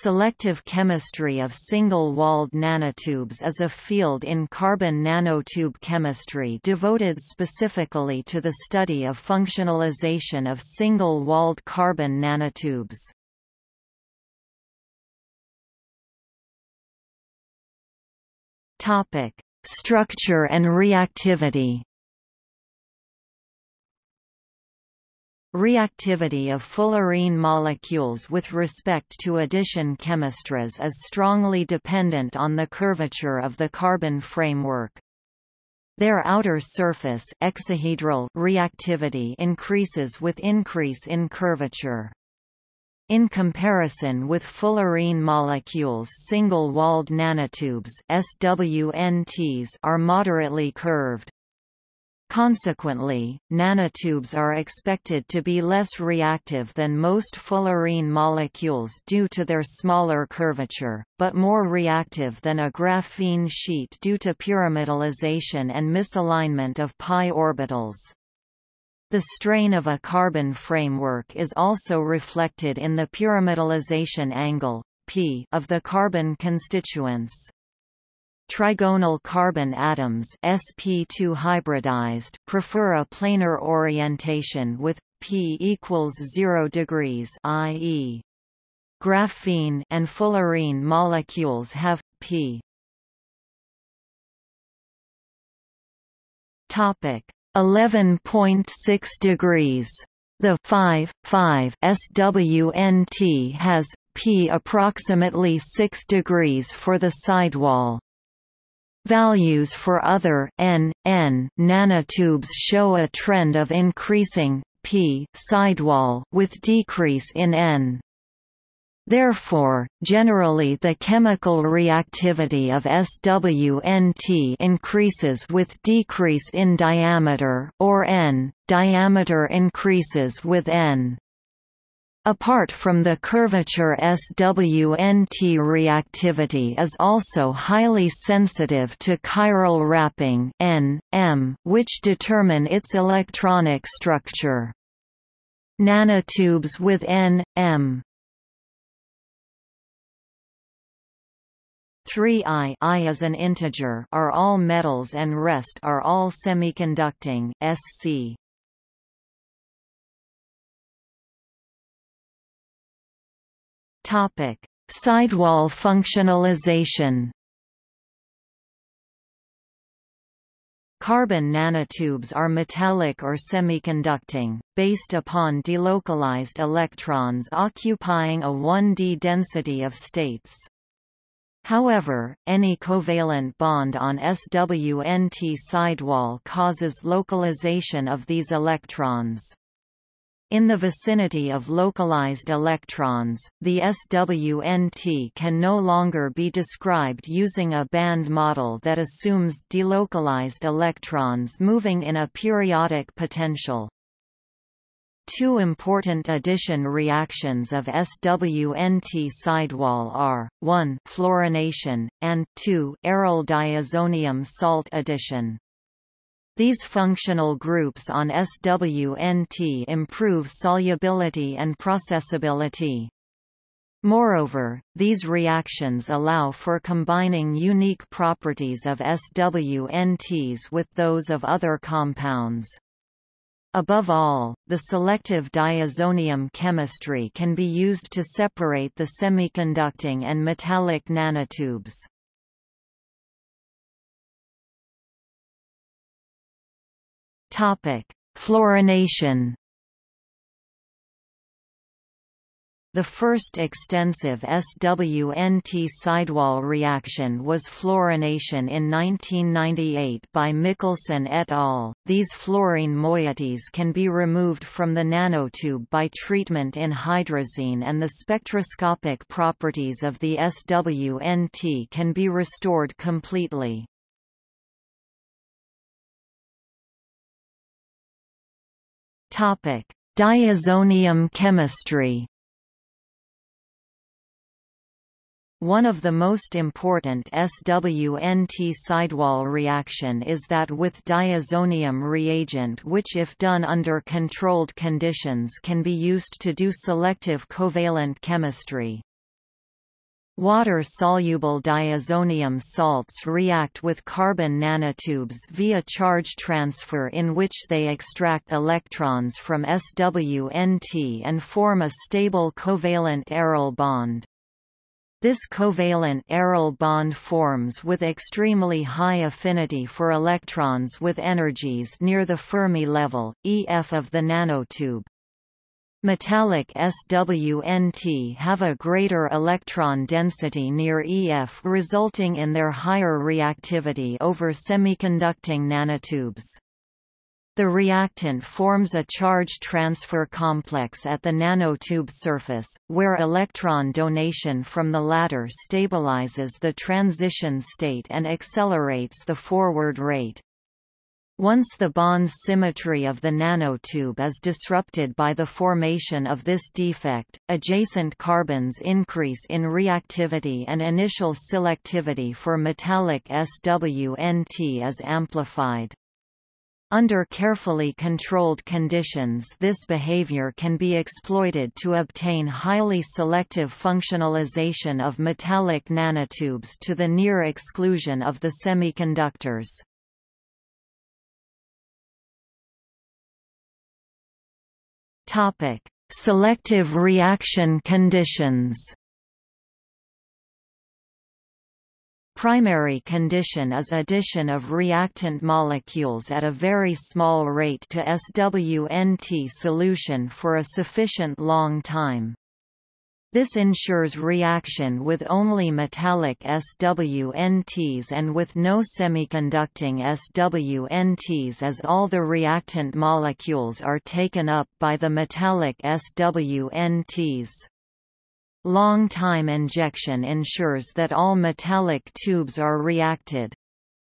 Selective chemistry of single-walled nanotubes is a field in carbon nanotube chemistry devoted specifically to the study of functionalization of single-walled carbon nanotubes. Structure and reactivity Reactivity of fullerene molecules with respect to addition chemistries is strongly dependent on the curvature of the carbon framework. Their outer surface exohedral reactivity increases with increase in curvature. In comparison with fullerene molecules single-walled nanotubes SWNTs are moderately curved. Consequently, nanotubes are expected to be less reactive than most fullerene molecules due to their smaller curvature, but more reactive than a graphene sheet due to pyramidalization and misalignment of pi orbitals. The strain of a carbon framework is also reflected in the pyramidalization angle p of the carbon constituents. Trigonal carbon atoms sp2 hybridized prefer a planar orientation with p equals 0 degrees i.e. graphene and fullerene molecules have p. Topic. 11.6 degrees. The 5 5 SWNT has p approximately 6 degrees for the sidewall Values for other n, n nanotubes show a trend of increasing p sidewall with decrease in n. Therefore, generally the chemical reactivity of SWNT increases with decrease in diameter or n, diameter increases with n. Apart from the curvature SWNT reactivity is also highly sensitive to chiral wrapping N, M, which determine its electronic structure. Nanotubes with N, M 3i I is an integer are all metals and rest are all semiconducting SC. Topic: Sidewall functionalization. Carbon nanotubes are metallic or semiconducting, based upon delocalized electrons occupying a 1d density of states. However, any covalent bond on SWNT sidewall causes localization of these electrons. In the vicinity of localized electrons, the SWNT can no longer be described using a band model that assumes delocalized electrons moving in a periodic potential. Two important addition reactions of SWNT sidewall are, 1 fluorination, and 2 aryl diazonium salt addition. These functional groups on SWNT improve solubility and processability. Moreover, these reactions allow for combining unique properties of SWNTs with those of other compounds. Above all, the selective diazonium chemistry can be used to separate the semiconducting and metallic nanotubes. Topic: Fluorination. The first extensive SWNT sidewall reaction was fluorination in 1998 by Mickelson et al. These fluorine moieties can be removed from the nanotube by treatment in hydrazine and the spectroscopic properties of the SWNT can be restored completely. Topic: Diazonium chemistry. One of the most important SWNT sidewall reaction is that with diazonium reagent which if done under controlled conditions can be used to do selective covalent chemistry. Water-soluble diazonium salts react with carbon nanotubes via charge transfer in which they extract electrons from SWNT and form a stable covalent aryl bond. This covalent aryl bond forms with extremely high affinity for electrons with energies near the Fermi level, EF of the nanotube. Metallic SWNT have a greater electron density near EF resulting in their higher reactivity over semiconducting nanotubes. The reactant forms a charge transfer complex at the nanotube surface, where electron donation from the latter stabilizes the transition state and accelerates the forward rate. Once the bond symmetry of the nanotube is disrupted by the formation of this defect, adjacent carbons increase in reactivity and initial selectivity for metallic SWNT is amplified. Under carefully controlled conditions this behavior can be exploited to obtain highly selective functionalization of metallic nanotubes to the near exclusion of the semiconductors. Topic: Selective reaction conditions. Primary condition is addition of reactant molecules at a very small rate to SWNT solution for a sufficient long time. This ensures reaction with only metallic SWNTs and with no semiconducting SWNTs as all the reactant molecules are taken up by the metallic SWNTs. Long-time injection ensures that all metallic tubes are reacted.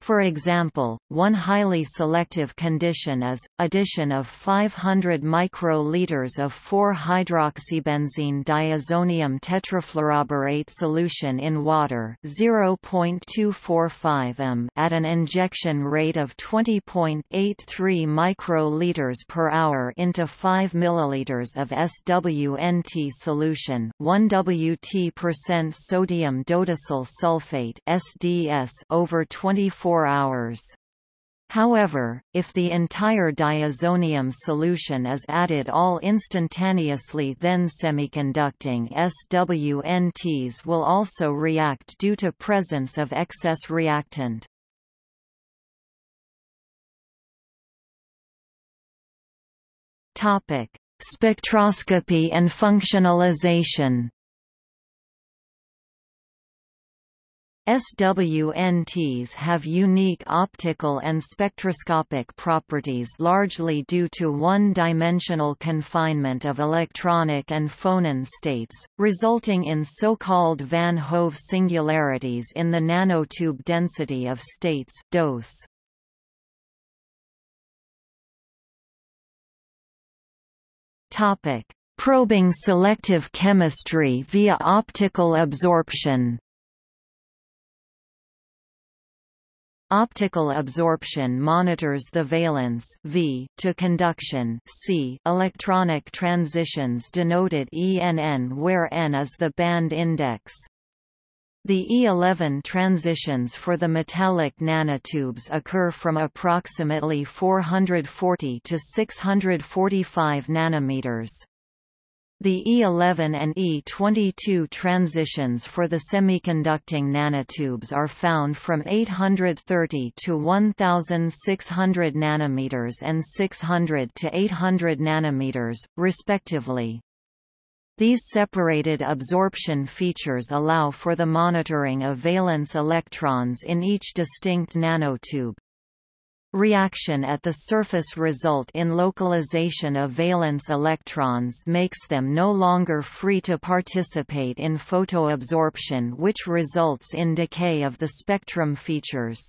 For example, one highly selective condition is, addition of 500 microliters of 4-hydroxybenzene diazonium tetrafluoroborate solution in water 0.245 m at an injection rate of 20.83 microliters per hour into 5 milliliters of SWNT solution 1 Wt sodium dodecyl sulfate SDS over 24 4 hours. However, if the entire diazonium solution is added all instantaneously then semiconducting SWNTs will also react due to presence of excess reactant. Spectroscopy and functionalization SWNTs have unique optical and spectroscopic properties largely due to one-dimensional confinement of electronic and phonon states, resulting in so-called Van Hove singularities in the nanotube density of states dose. Probing selective chemistry via optical absorption Optical absorption monitors the valence v to conduction c electronic transitions denoted ENN where N is the band index. The E11 transitions for the metallic nanotubes occur from approximately 440 to 645 nanometers. The E11 and E22 transitions for the semiconducting nanotubes are found from 830 to 1600 nanometers and 600 to 800 nanometers, respectively. These separated absorption features allow for the monitoring of valence electrons in each distinct nanotube. Reaction at the surface result in localization of valence electrons makes them no longer free to participate in photoabsorption which results in decay of the spectrum features.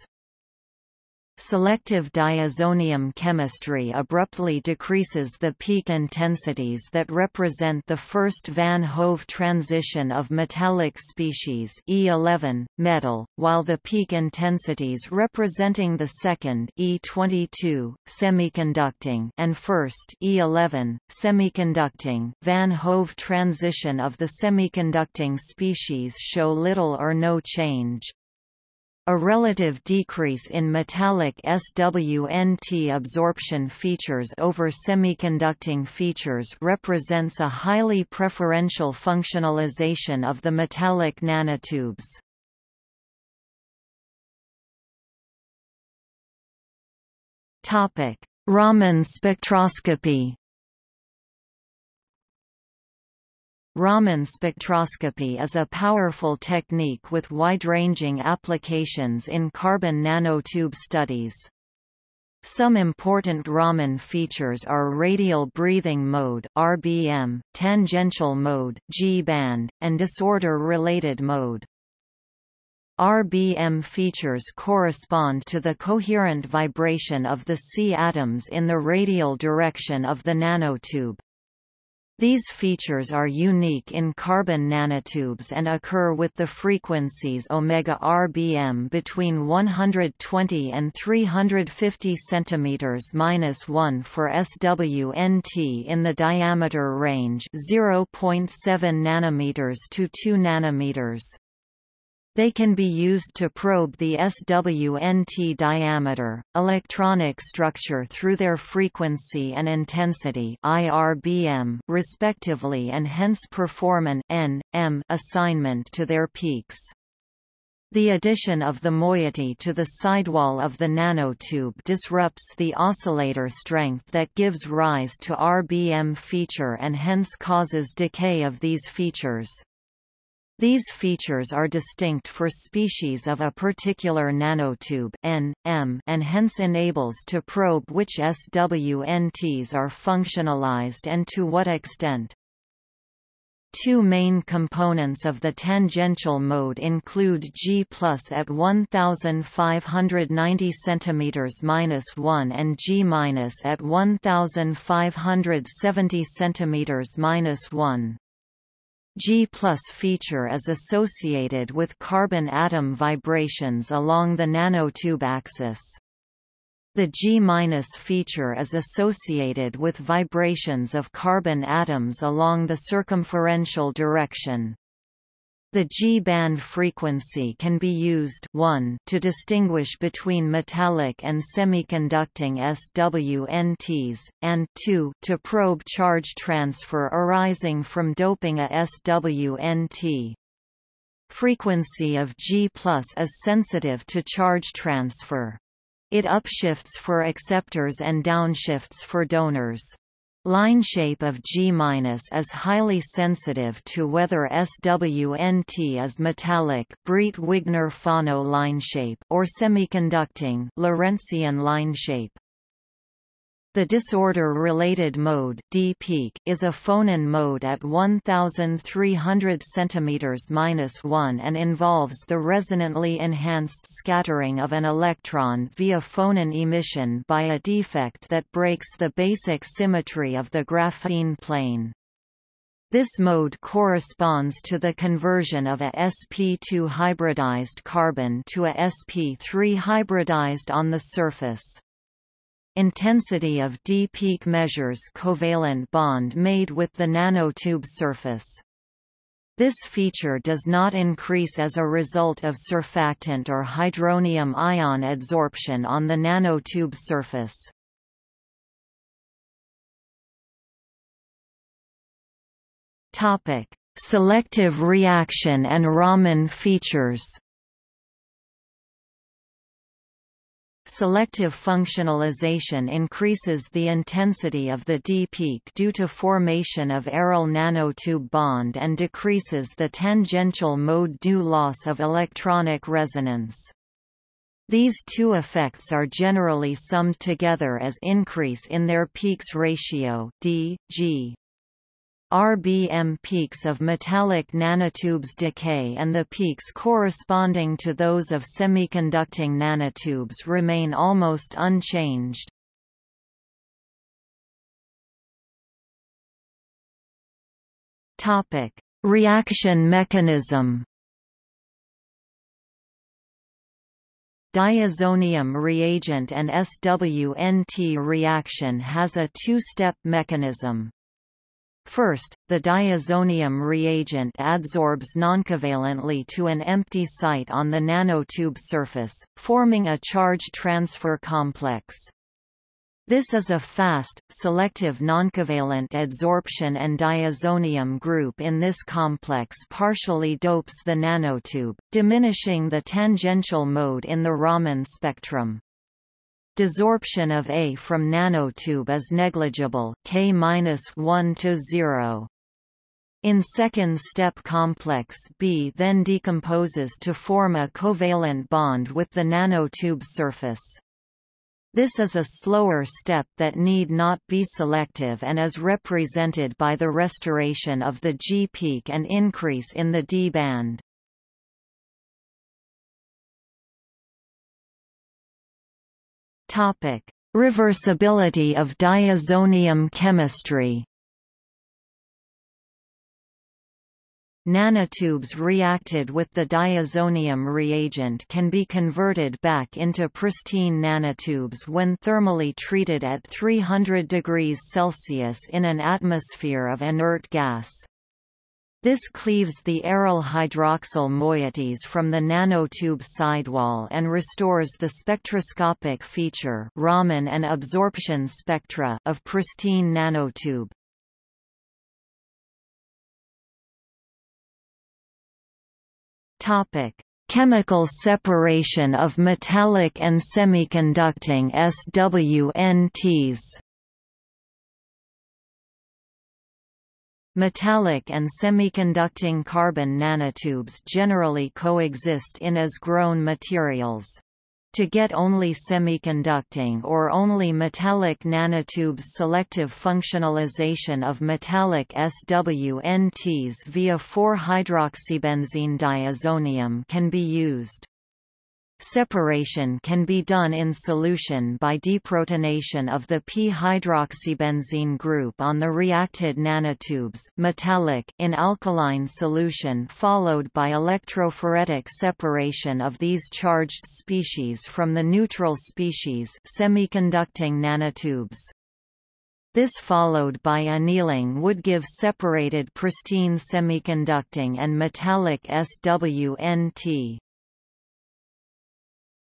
Selective diazonium chemistry abruptly decreases the peak intensities that represent the first van Hove transition of metallic species E11, metal, while the peak intensities representing the second E22, semiconducting and first E11, semiconducting van Hove transition of the semiconducting species show little or no change. A relative decrease in metallic SWNT absorption features over semiconducting features represents a highly preferential functionalization of the metallic nanotubes. Raman spectroscopy Raman spectroscopy is a powerful technique with wide-ranging applications in carbon nanotube studies. Some important Raman features are radial breathing mode (RBM), tangential mode (G-band), and disorder-related mode. RBM features correspond to the coherent vibration of the C atoms in the radial direction of the nanotube. These features are unique in carbon nanotubes and occur with the frequencies omega RBM between 120 and 350 cm-1 for SWNT in the diameter range 0.7 nanometers to 2 nanometers. They can be used to probe the SWNT diameter, electronic structure through their frequency and intensity IRBM respectively and hence perform an N, M assignment to their peaks. The addition of the moiety to the sidewall of the nanotube disrupts the oscillator strength that gives rise to RBM feature and hence causes decay of these features. These features are distinct for species of a particular nanotube N, M, and hence enables to probe which SWNTs are functionalized and to what extent. Two main components of the tangential mode include G at 1590 cm-1 and G at 1570 cm-1. G feature is associated with carbon atom vibrations along the nanotube axis. The G- feature is associated with vibrations of carbon atoms along the circumferential direction. The G-band frequency can be used 1 to distinguish between metallic and semiconducting SWNTs, and 2 to probe charge transfer arising from doping a SWNT. Frequency of G is sensitive to charge transfer. It upshifts for acceptors and downshifts for donors. Line shape of G- is highly sensitive to whether SWNT is metallic Breit-Wigner-Fano line shape or semiconducting Lorentzian line shape. The disorder-related mode D peak is a phonon mode at 1300 cm-1 and involves the resonantly enhanced scattering of an electron via phonon emission by a defect that breaks the basic symmetry of the graphene plane. This mode corresponds to the conversion of a sp2 hybridized carbon to a sp3 hybridized on the surface. Intensity of D peak measures covalent bond made with the nanotube surface. This feature does not increase as a result of surfactant or hydronium ion adsorption on the nanotube surface. Topic: Selective reaction and Raman features. Selective functionalization increases the intensity of the D-peak due to formation of aryl nanotube bond and decreases the tangential mode due loss of electronic resonance. These two effects are generally summed together as increase in their peaks ratio d, g. RBM peaks of metallic nanotubes decay and the peaks corresponding to those of semiconducting nanotubes remain almost unchanged. Topic: Reaction mechanism. Diazonium reagent and SWNT reaction has a two-step mechanism. First, the diazonium reagent adsorbs noncovalently to an empty site on the nanotube surface, forming a charge transfer complex. This is a fast, selective noncovalent adsorption and diazonium group in this complex partially dopes the nanotube, diminishing the tangential mode in the Raman spectrum. Desorption of A from nanotube is negligible K-1 to 0. In second step complex B then decomposes to form a covalent bond with the nanotube surface. This is a slower step that need not be selective and is represented by the restoration of the G peak and increase in the D band. Reversibility of diazonium chemistry Nanotubes reacted with the diazonium reagent can be converted back into pristine nanotubes when thermally treated at 300 degrees Celsius in an atmosphere of inert gas. This cleaves the aryl hydroxyl moieties from the nanotube sidewall and restores the spectroscopic feature Raman and absorption spectra of pristine nanotube. Topic: Chemical separation of metallic and semiconducting SWNTs. Metallic and semiconducting carbon nanotubes generally coexist in as-grown materials to get only semiconducting or only metallic nanotubes selective functionalization of metallic SWNTs via 4-hydroxybenzene diazonium can be used. Separation can be done in solution by deprotonation of the p-hydroxybenzene group on the reacted nanotubes metallic in alkaline solution followed by electrophoretic separation of these charged species from the neutral species semiconducting nanotubes. This followed by annealing would give separated pristine semiconducting and metallic SWNT.